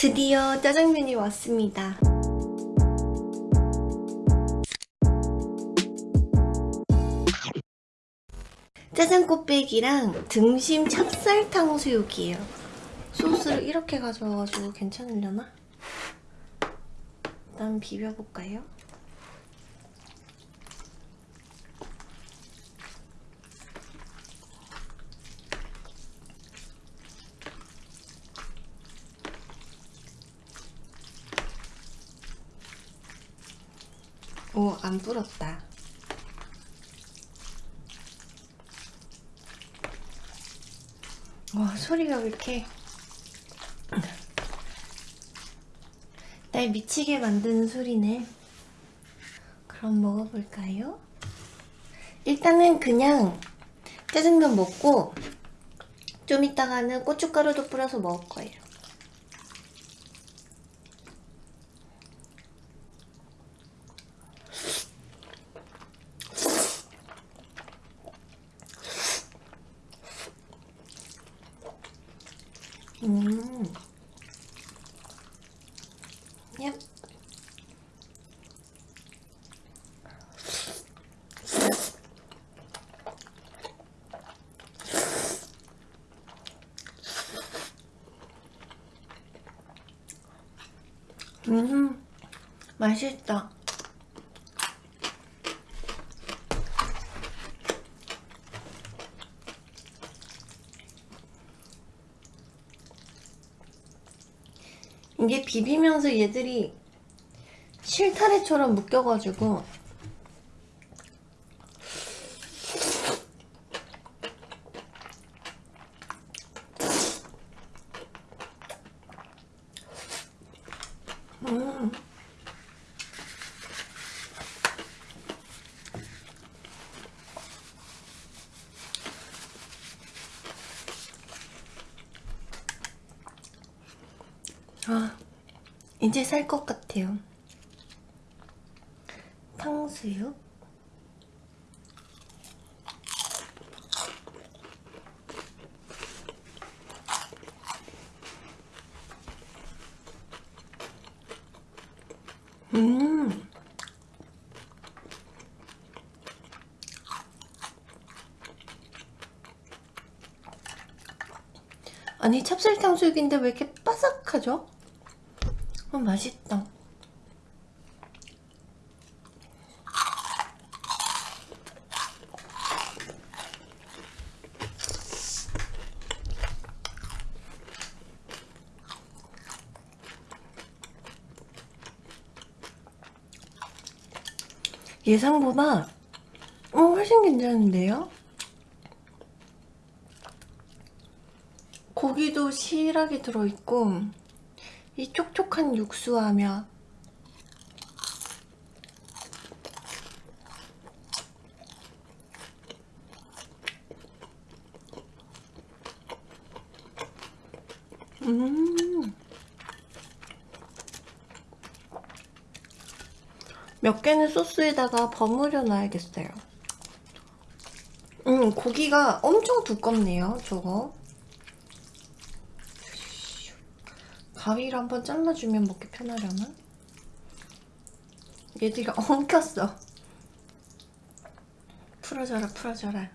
드디어 짜장면이 왔습니다. 짜장 꽃배기랑 등심 찹쌀 탕 수육이에요. 소스를 이렇게 가져와가지고 괜찮으려나? 일단 비벼볼까요? 오, 안 불었다. 와, 소리가 왜 이렇게 날 미치게 만드는 소리네. 그럼 먹어볼까요? 일단은 그냥 짜장면 먹고 좀 이따가는 고춧가루도 뿌려서 먹을 거예요. 음. 얍. 음, 맛있다. 이게 비비면서 얘들이 실타래처럼 묶여가지고 음. 아, 이제 살 것 같아요. 탕수육. 음. 아니 찹쌀탕 수육인데 왜 이렇게 바삭하죠? 어, 맛있다. 예상보다 어, 훨씬 괜찮은데요? 고기도 실하게 들어있고 이 촉촉한 육수하며 음. 몇 개는 소스에다가 버무려 놔야겠어요. 음, 고기가 엄청 두껍네요, 저거. 가위를 한번 잘라주면 먹기 편하려나? 얘들이 엉켰어. 풀어져라, 풀어져라.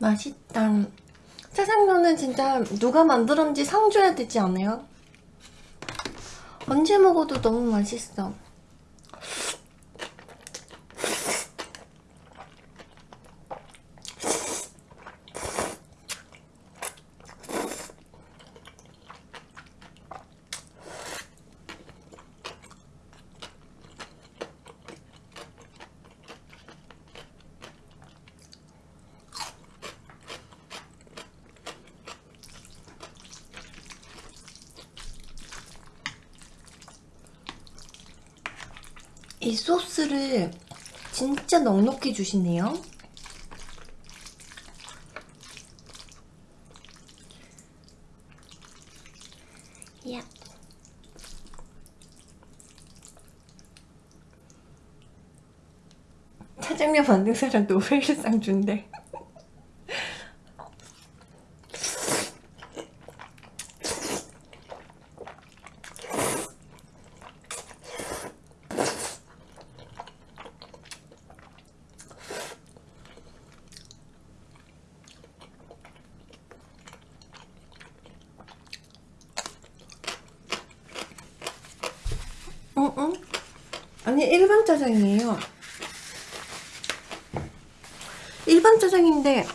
맛있다. 짜장면은 진짜 누가 만들었는지 상 줘야 되지 않아요? 언제 먹어도 너무 맛있어. 이 소스를 진짜 넉넉히 주시네요. 야. 짜장면 만든 사람 노벨상 준대. 아니, 일반 짜장이에요. 일반 짜장인데,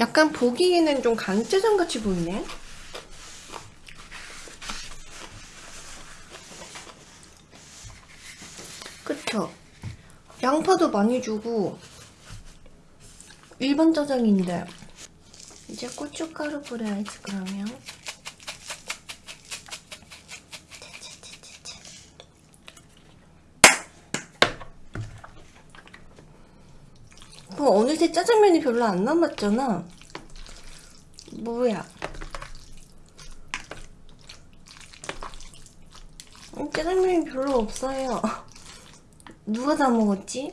약간 보기에는 좀 간짜장 같이 보이네? 그쵸? 양파도 많이 주고, 일반 짜장인데, 이제 고춧가루 뿌려야지, 그러면. 어, 어느새 짜장면이 별로 안 남았잖아. 뭐야? 음, 짜장면이 별로 없어요. 누가 다 먹었지?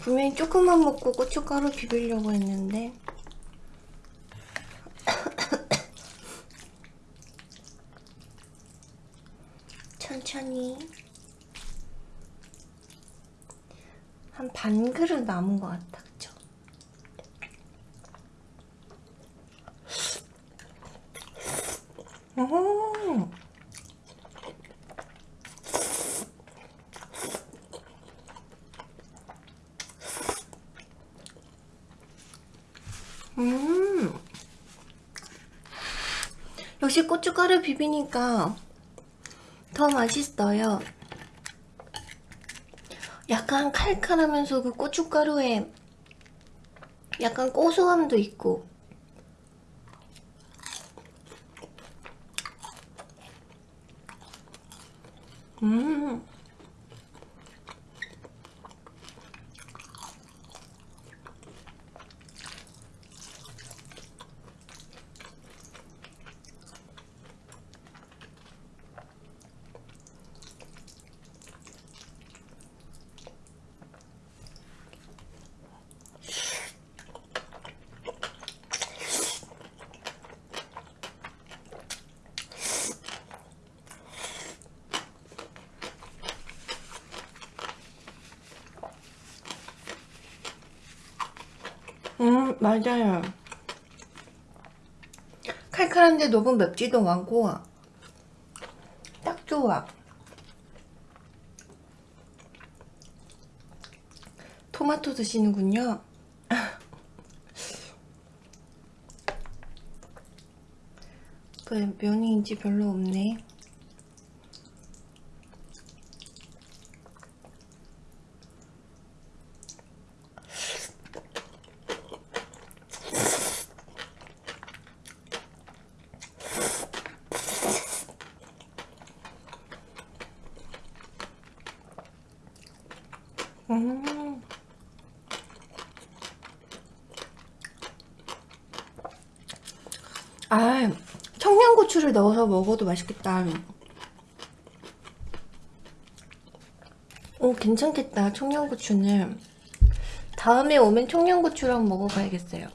분명히 조금만 먹고 고춧가루 비비려고 했는데 한 반 그릇 남은 것 같아, 그쵸? 오. 음. 역시 고춧가루 비비니까 더 맛있어요. 약간 칼칼하면서 그 고춧가루에 약간 고소함도 있고. 음 음, 맞아요. 칼칼한데 너무 맵지도 않고 딱 좋아. 토마토 드시는군요. 그 면이 이제 별로 없네. 아, 청양고추를 넣어서 먹어도 맛있겠다. 오, 괜찮겠다, 청양고추는. 다음에 오면 청양고추랑 먹어봐야겠어요.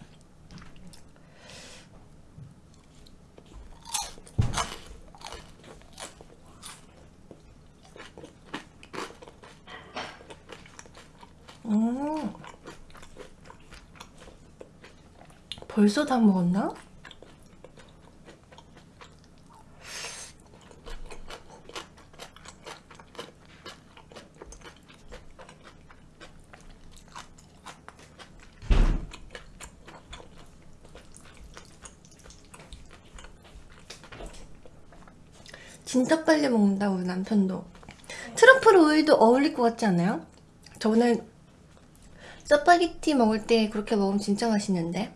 음. 벌써 다 먹었나? 진짜 빨리 먹는다 우리 남편도 트러플 오일도 어울릴 것 같지 않아요? 저는 짜파게티 먹을 때 그렇게 먹으면 진짜 맛있는데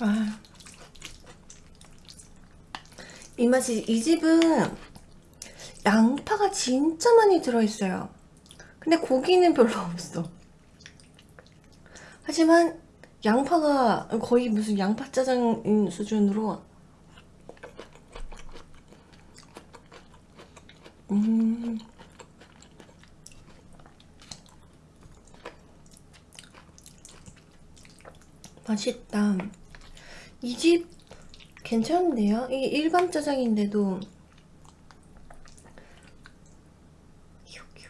아. 이 맛이 이 집은 양파가 진짜 많이 들어있어요. 근데 고기는 별로 없어. 하지만 양파가 거의 무슨 양파 짜장인 수준으로. 음. 맛있다 이 집 괜찮은데요? 이게 일반 짜장인데도 휴휴. 음,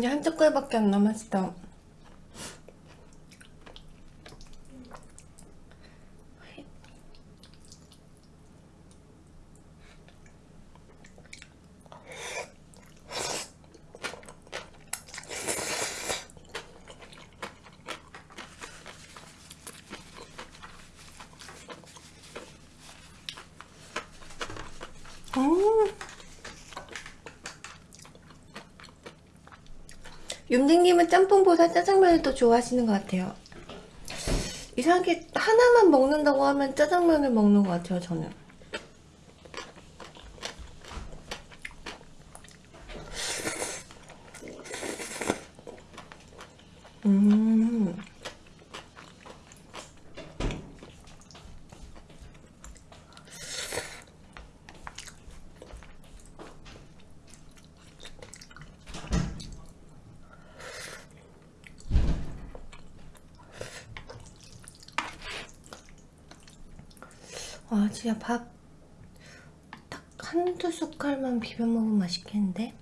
이제 한 젓갈밖에 안 남았어. 음. 윤댕님은 짬뽕보다 짜장면을 더 좋아하시는 것 같아요. 이상하게 하나만 먹는다고 하면 짜장면을 먹는 것 같아요, 저는. 음. 와, 진짜 밥 딱 한두 숟갈만 비벼 먹으면 맛있겠는데?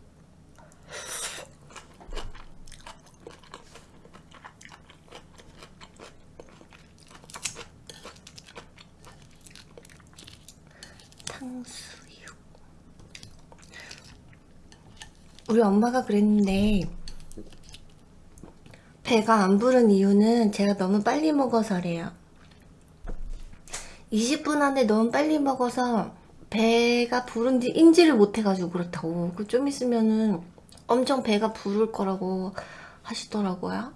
탕수육. 우리 엄마가 그랬는데 배가 안 부른 이유는 제가 너무 빨리 먹어서래요. 20분 안에 너무 빨리 먹어서 배가 부른지 인지를 못해가지고 그렇다고. 그 좀 있으면은 엄청 배가 부를 거라고 하시더라고요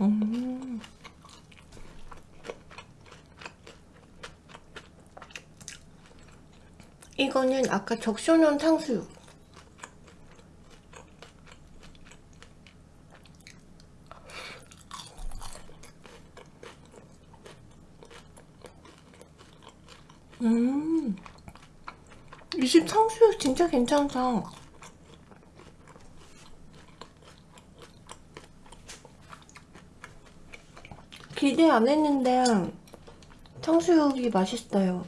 음. 이거는 아까 적셔놓은 탕수육. 음, 이 집 탕수육 진짜 괜찮다. 기대 안 했는데 탕수육이 맛있어요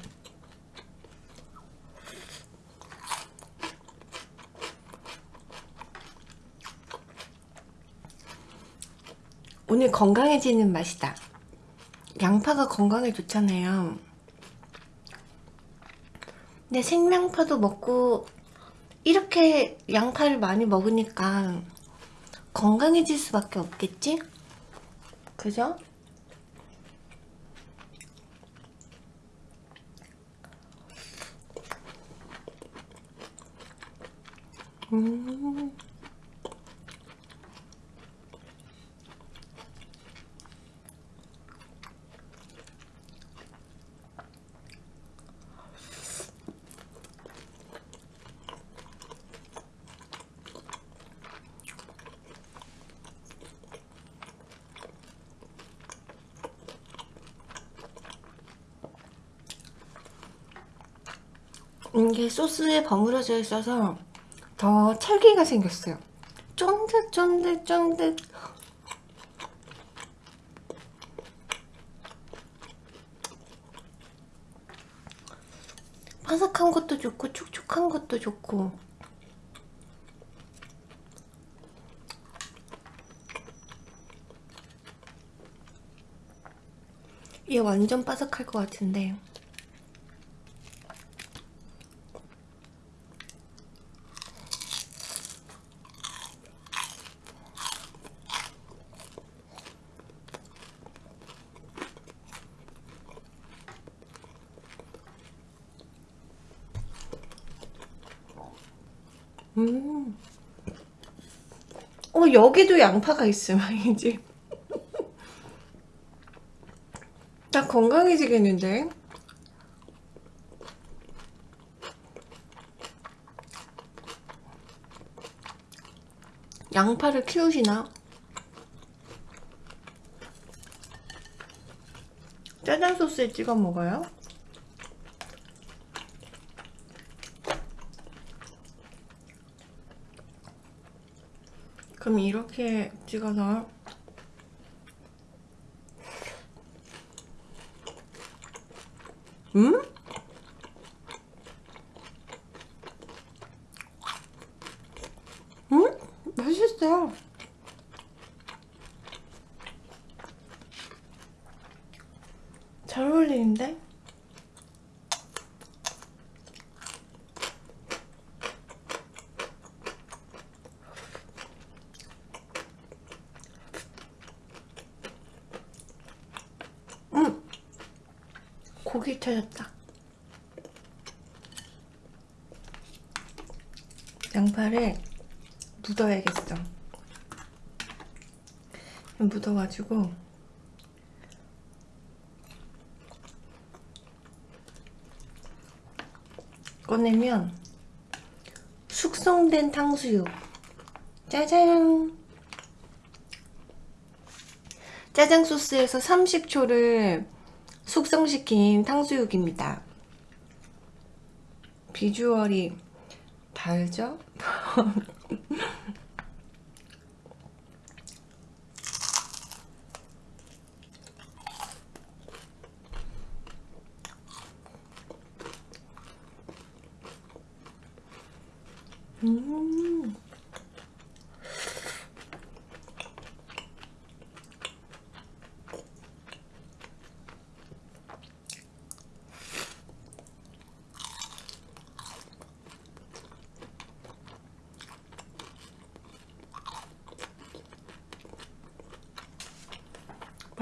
오늘 건강해지는 맛이다 양파가 건강에 좋잖아요 근데 생양파도 먹고 이렇게 양파를 많이 먹으니까 건강해질 수밖에 없겠지? 그죠? 음. 이게 소스에 버무려져 있어서 더 찰기가 생겼어요. 쫀득쫀득쫀득. 바삭한 것도 좋고 촉촉한 것도 좋고. 얘 완전 바삭할 것 같은데 음. 어, 여기도 양파가 있으면이지. 나 건강해지겠는데? 양파를 키우시나? 짜장 소스에 찍어 먹어요? 그럼 이렇게 찍어서 음? 음? 맛있어 잘 어울리는데? 음! 고기 찾았다. 양파를 묻어야겠어. 묻어가지고 꺼내면 숙성된 탕수육 짜잔 짜장 소스에서 30초를 숙성시킨 탕수육입니다. 비주얼이 달죠? 음.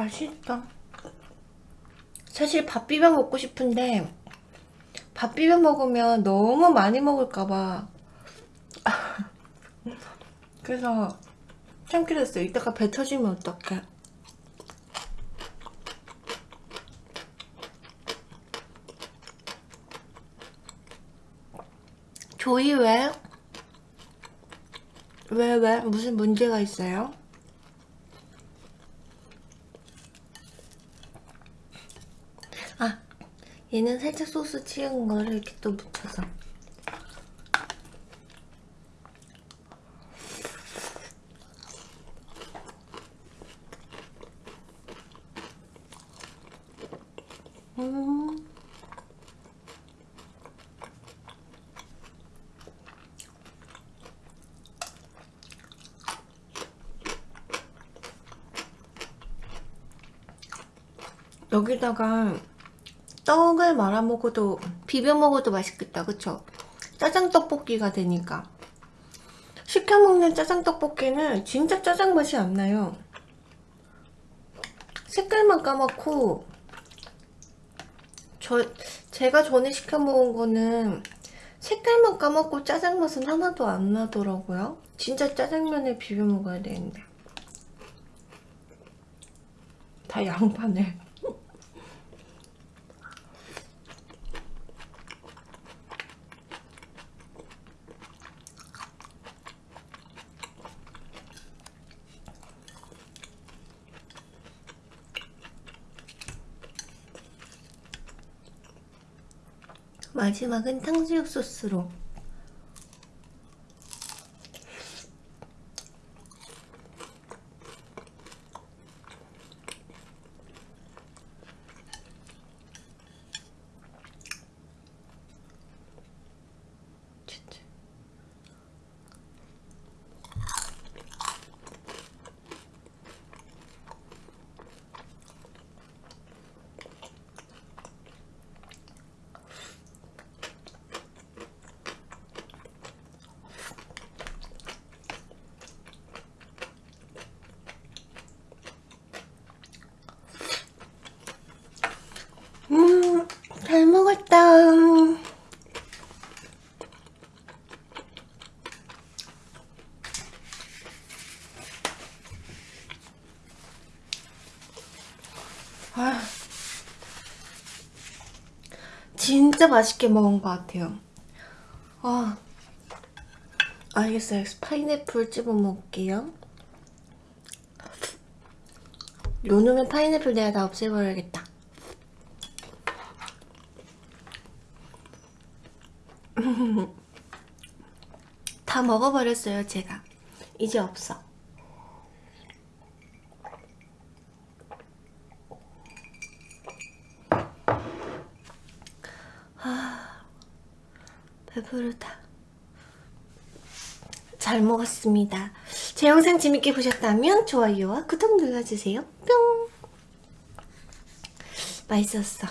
맛있다. 사실 밥 비벼 먹고 싶은데 밥 비벼 먹으면 너무 많이 먹을까봐 그래서 참기로 했어요. 이따가 배 터지면 어떡해. 조이 왜? 왜, 왜? 무슨 문제가 있어요? 아, 얘는 살짝 소스 치은 거를 이렇게 또 묻혀서. 음. 여기다가 떡을 말아 먹어도 비벼 먹어도 맛있겠다. 그쵸? 짜장 떡볶이가 되니까. 시켜 먹는 짜장 떡볶이는 진짜 짜장 맛이 안 나요. 색깔만 까맣고 저 제가 전에 시켜 먹은 거는 색깔만 까맣고 짜장 맛은 하나도 안 나더라고요. 진짜 짜장면에 비벼 먹어야 되는데. 다 양파네 마지막은 탕수육 소스로 잘 먹었다. 아, 진짜 맛있게 먹은 것 같아요. 아, 알겠어요. 파인애플 집어 먹을게요. 요 놈의 파인애플 내가 다 없애버려야겠다. 다 먹어버렸어요, 제가. 이제 없어. 아, 배부르다. 잘 먹었습니다. 제 영상 재밌게 보셨다면 좋아요와 구독 눌러주세요. 뿅! 맛있었어.